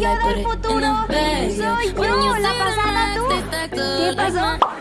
yo del futuro. Soy yo la pasada tú. ¿Qué pasó?